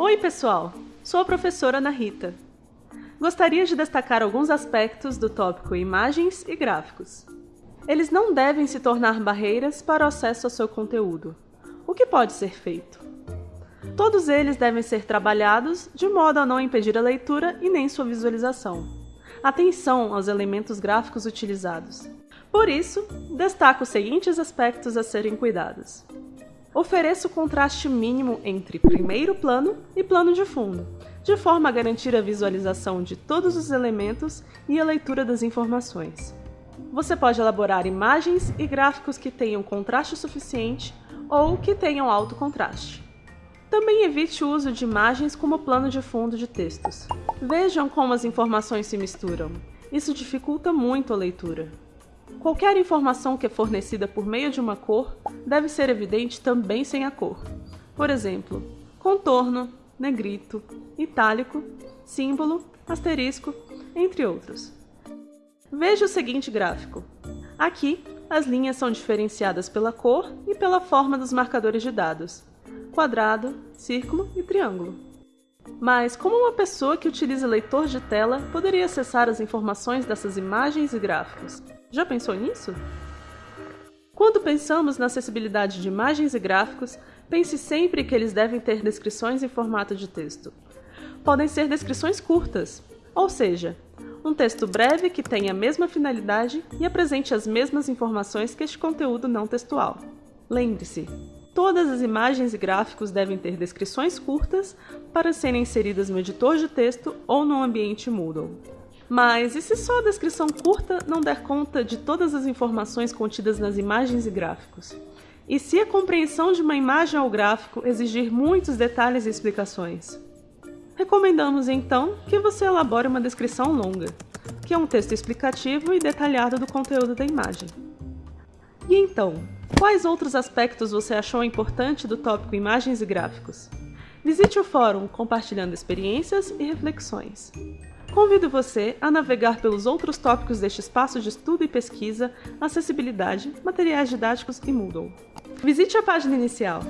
Oi, pessoal! Sou a professora Ana Rita. Gostaria de destacar alguns aspectos do tópico Imagens e Gráficos. Eles não devem se tornar barreiras para o acesso ao seu conteúdo. O que pode ser feito? Todos eles devem ser trabalhados de modo a não impedir a leitura e nem sua visualização. Atenção aos elementos gráficos utilizados. Por isso, destaco os seguintes aspectos a serem cuidados. Ofereça o contraste mínimo entre primeiro plano e plano de fundo, de forma a garantir a visualização de todos os elementos e a leitura das informações. Você pode elaborar imagens e gráficos que tenham contraste suficiente ou que tenham alto contraste. Também evite o uso de imagens como plano de fundo de textos. Vejam como as informações se misturam. Isso dificulta muito a leitura. Qualquer informação que é fornecida por meio de uma cor deve ser evidente também sem a cor. Por exemplo, contorno, negrito, itálico, símbolo, asterisco, entre outros. Veja o seguinte gráfico. Aqui, as linhas são diferenciadas pela cor e pela forma dos marcadores de dados, quadrado, círculo e triângulo. Mas como uma pessoa que utiliza leitor de tela poderia acessar as informações dessas imagens e gráficos? Já pensou nisso? Quando pensamos na acessibilidade de imagens e gráficos, pense sempre que eles devem ter descrições em formato de texto. Podem ser descrições curtas, ou seja, um texto breve que tenha a mesma finalidade e apresente as mesmas informações que este conteúdo não textual. Lembre-se, todas as imagens e gráficos devem ter descrições curtas para serem inseridas no editor de texto ou no ambiente Moodle. Mas e se só a descrição curta não der conta de todas as informações contidas nas imagens e gráficos? E se a compreensão de uma imagem ou gráfico exigir muitos detalhes e explicações? Recomendamos então que você elabore uma descrição longa, que é um texto explicativo e detalhado do conteúdo da imagem. E então, quais outros aspectos você achou importante do tópico Imagens e Gráficos? Visite o fórum compartilhando experiências e reflexões. Convido você a navegar pelos outros tópicos deste espaço de estudo e pesquisa, acessibilidade, materiais didáticos e Moodle. Visite a página inicial.